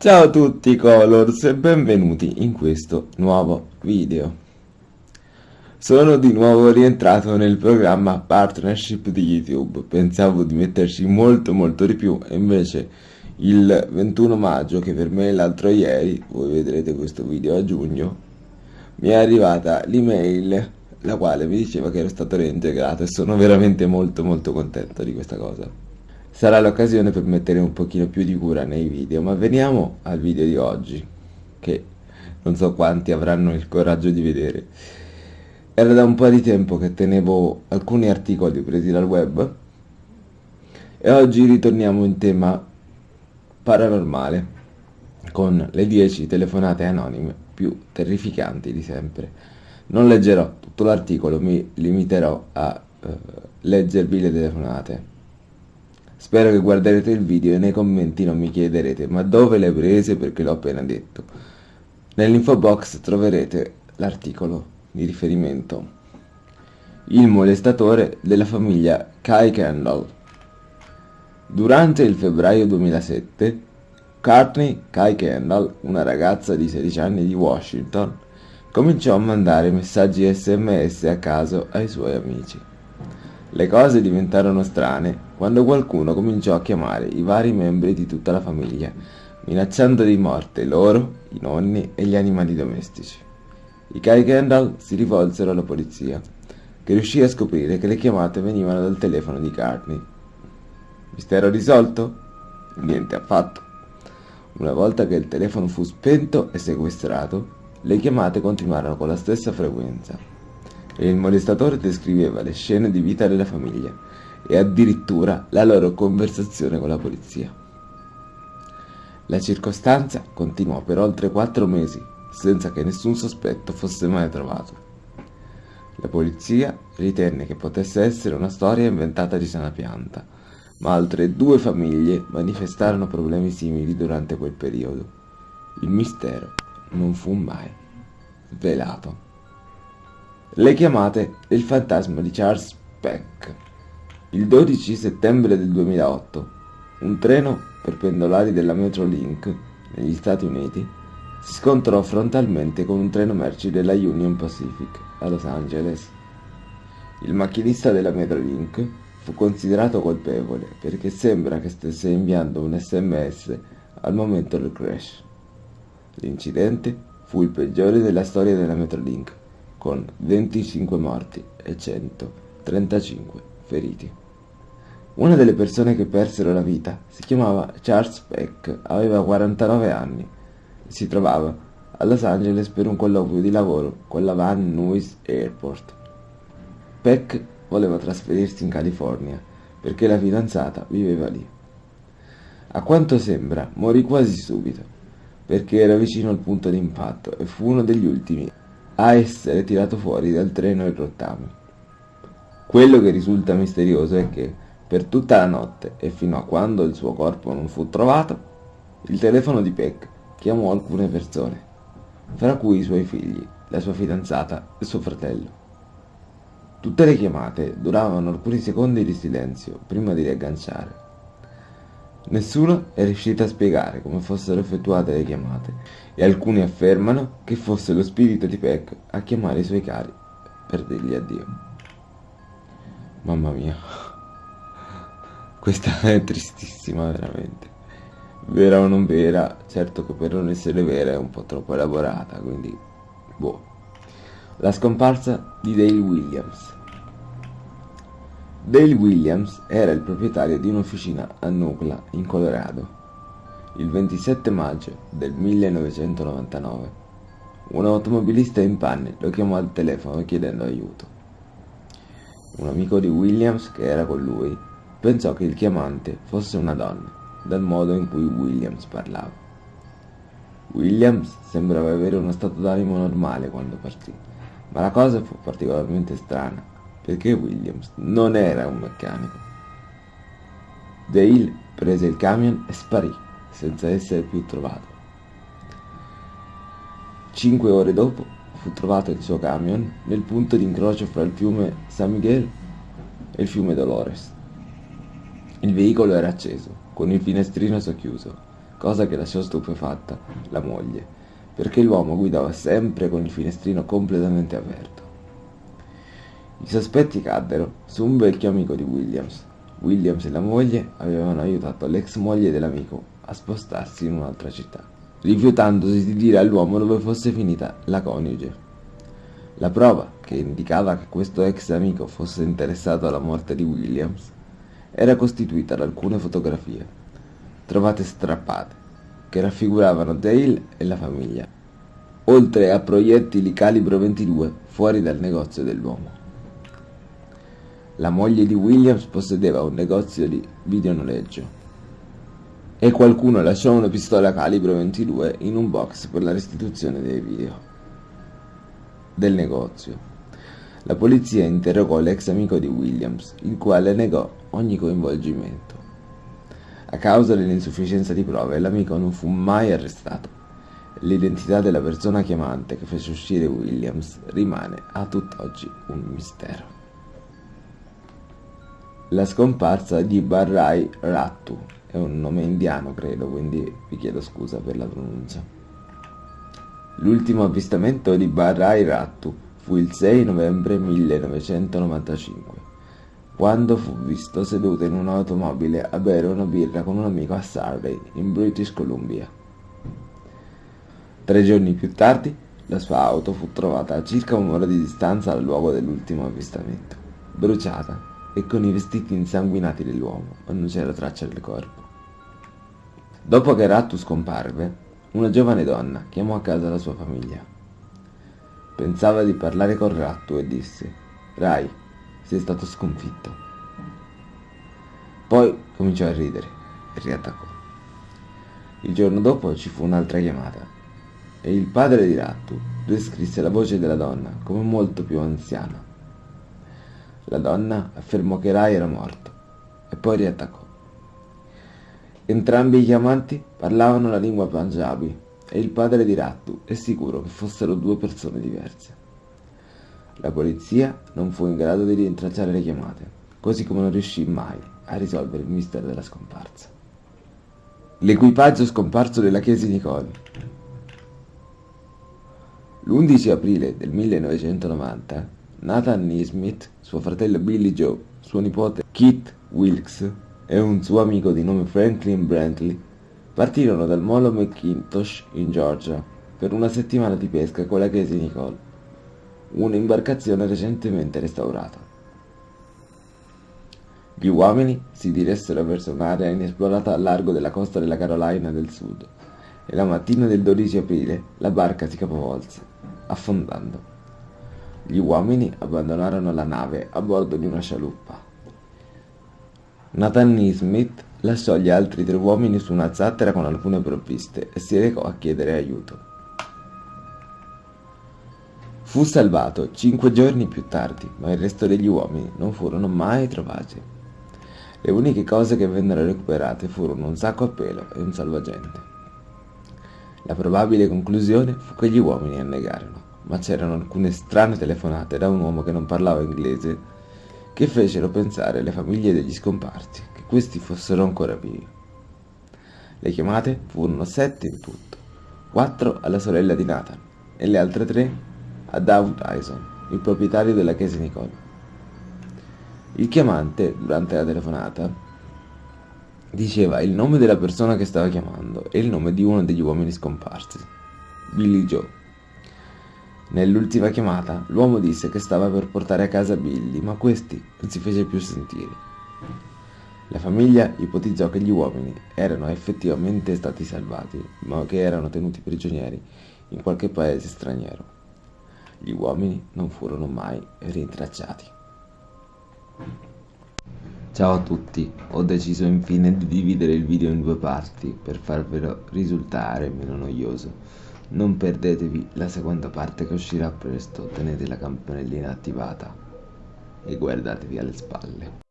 Ciao a tutti Colors e benvenuti in questo nuovo video. Sono di nuovo rientrato nel programma partnership di YouTube, pensavo di metterci molto molto di più e invece il 21 maggio, che per me è l'altro ieri, voi vedrete questo video a giugno, mi è arrivata l'email la quale mi diceva che ero stato reintegrato e sono veramente molto molto contento di questa cosa sarà l'occasione per mettere un pochino più di cura nei video, ma veniamo al video di oggi, che non so quanti avranno il coraggio di vedere. Era da un po' di tempo che tenevo alcuni articoli presi dal web e oggi ritorniamo in tema paranormale con le 10 telefonate anonime più terrificanti di sempre. Non leggerò tutto l'articolo, mi limiterò a uh, leggervi le telefonate Spero che guarderete il video e nei commenti non mi chiederete ma dove le prese perché l'ho appena detto. Nell'info box troverete l'articolo di riferimento. Il molestatore della famiglia Kai Kendall. Durante il febbraio 2007, Courtney Kai Kendall, una ragazza di 16 anni di Washington, cominciò a mandare messaggi sms a caso ai suoi amici. Le cose diventarono strane quando qualcuno cominciò a chiamare i vari membri di tutta la famiglia, minacciando di morte loro, i nonni e gli animali domestici. I Kai Kendall si rivolsero alla polizia, che riuscì a scoprire che le chiamate venivano dal telefono di Carney. Mistero risolto? Niente affatto. Una volta che il telefono fu spento e sequestrato, le chiamate continuarono con la stessa frequenza e il molestatore descriveva le scene di vita della famiglia e addirittura la loro conversazione con la polizia. La circostanza continuò per oltre quattro mesi senza che nessun sospetto fosse mai trovato. La polizia ritenne che potesse essere una storia inventata di sana pianta, ma altre due famiglie manifestarono problemi simili durante quel periodo. Il mistero non fu mai svelato. Le chiamate del fantasma di Charles Peck. Il 12 settembre del 2008, un treno per pendolari della Metrolink negli Stati Uniti si scontrò frontalmente con un treno merci della Union Pacific a Los Angeles. Il macchinista della Metrolink fu considerato colpevole perché sembra che stesse inviando un sms al momento del crash. L'incidente fu il peggiore della storia della Metrolink con 25 morti e 135 feriti. Una delle persone che persero la vita si chiamava Charles Peck, aveva 49 anni e si trovava a Los Angeles per un colloquio di lavoro con la Van Nuys Airport. Peck voleva trasferirsi in California perché la fidanzata viveva lì. A quanto sembra, morì quasi subito perché era vicino al punto di impatto e fu uno degli ultimi a essere tirato fuori dal treno in rottame. Quello che risulta misterioso è che, per tutta la notte e fino a quando il suo corpo non fu trovato, il telefono di Peck chiamò alcune persone, fra cui i suoi figli, la sua fidanzata e suo fratello. Tutte le chiamate duravano alcuni secondi di silenzio prima di riagganciare. Nessuno è riuscito a spiegare come fossero effettuate le chiamate e alcuni affermano che fosse lo spirito di Peck a chiamare i suoi cari per dirgli addio. Mamma mia, questa è tristissima veramente. Vera o non vera, certo che per non essere vera è un po' troppo elaborata, quindi boh. La scomparsa di Dale Williams. Dale Williams era il proprietario di un'officina a Nucla, in Colorado. Il 27 maggio del 1999 un automobilista in panne lo chiamò al telefono chiedendo aiuto. Un amico di Williams, che era con lui, pensò che il chiamante fosse una donna, dal modo in cui Williams parlava. Williams sembrava avere uno stato d'animo normale quando partì, ma la cosa fu particolarmente strana perché Williams non era un meccanico. Dale prese il camion e sparì senza essere più trovato. Cinque ore dopo fu trovato il suo camion nel punto di incrocio fra il fiume San Miguel e il fiume Dolores. Il veicolo era acceso, con il finestrino socchiuso, cosa che lasciò stupefatta la moglie, perché l'uomo guidava sempre con il finestrino completamente aperto. I sospetti caddero su un vecchio amico di Williams. Williams e la moglie avevano aiutato l'ex moglie dell'amico a spostarsi in un'altra città, rifiutandosi di dire all'uomo dove fosse finita la coniuge. La prova che indicava che questo ex amico fosse interessato alla morte di Williams era costituita da alcune fotografie, trovate strappate, che raffiguravano Dale e la famiglia, oltre a proiettili calibro 22 fuori dal negozio dell'uomo. La moglie di Williams possedeva un negozio di videonoleggio e qualcuno lasciò una pistola calibro 22 in un box per la restituzione dei video del negozio. La polizia interrogò l'ex amico di Williams, il quale negò ogni coinvolgimento. A causa dell'insufficienza di prove, l'amico non fu mai arrestato. L'identità della persona chiamante che fece uscire Williams rimane a tutt'oggi un mistero. La scomparsa di Barrai Rattu è un nome indiano, credo, quindi vi chiedo scusa per la pronuncia. L'ultimo avvistamento di Barrai Rattu fu il 6 novembre 1995, quando fu visto seduto in un'automobile a bere una birra con un amico a Surrey, in British Columbia. Tre giorni più tardi, la sua auto fu trovata a circa un'ora di distanza dal luogo dell'ultimo avvistamento, bruciata e con i vestiti insanguinati dell'uomo, ma non c'era traccia del corpo. Dopo che Rattu scomparve, una giovane donna chiamò a casa la sua famiglia. Pensava di parlare con Rattu e disse Rai, sei stato sconfitto. Poi cominciò a ridere e riattaccò. Il giorno dopo ci fu un'altra chiamata e il padre di Rattu descrisse la voce della donna come molto più anziana. La donna affermò che Rai era morto e poi riattaccò. Entrambi i chiamanti parlavano la lingua Punjabi e il padre di Rattu è sicuro che fossero due persone diverse. La polizia non fu in grado di rintracciare le chiamate, così come non riuscì mai a risolvere il mistero della scomparsa. L'equipaggio scomparso della Chiesa di Nicole. L'11 aprile del 1990, Nathan Neesmith, suo fratello Billy Joe, suo nipote Keith Wilkes e un suo amico di nome Franklin Brantley Partirono dal molo McIntosh in Georgia per una settimana di pesca con la Casey Nicole, un'imbarcazione recentemente restaurata. Gli uomini si diressero verso un'area inesplorata a largo della costa della Carolina del Sud e la mattina del 12 aprile la barca si capovolse, affondando. Gli uomini abbandonarono la nave a bordo di una scialuppa. Nathan Neesmith lasciò gli altri tre uomini su una zattera con alcune provviste e si recò a chiedere aiuto. Fu salvato cinque giorni più tardi, ma il resto degli uomini non furono mai trovati. Le uniche cose che vennero recuperate furono un sacco a pelo e un salvagente. La probabile conclusione fu che gli uomini annegarono, ma c'erano alcune strane telefonate da un uomo che non parlava inglese che fecero pensare alle famiglie degli scomparsi che questi fossero ancora vivi. Le chiamate furono sette in tutto, quattro alla sorella di Nathan e le altre tre a David Tyson, il proprietario della chiesa Nicole. Il chiamante, durante la telefonata, diceva il nome della persona che stava chiamando e il nome di uno degli uomini scomparsi, Billy Joe. Nell'ultima chiamata, l'uomo disse che stava per portare a casa Billy, ma questi non si fece più sentire. La famiglia ipotizzò che gli uomini erano effettivamente stati salvati, ma che erano tenuti prigionieri in qualche paese straniero. Gli uomini non furono mai rintracciati. Ciao a tutti, ho deciso infine di dividere il video in due parti per farvelo risultare meno noioso. Non perdetevi la seconda parte che uscirà presto, tenete la campanellina attivata e guardatevi alle spalle.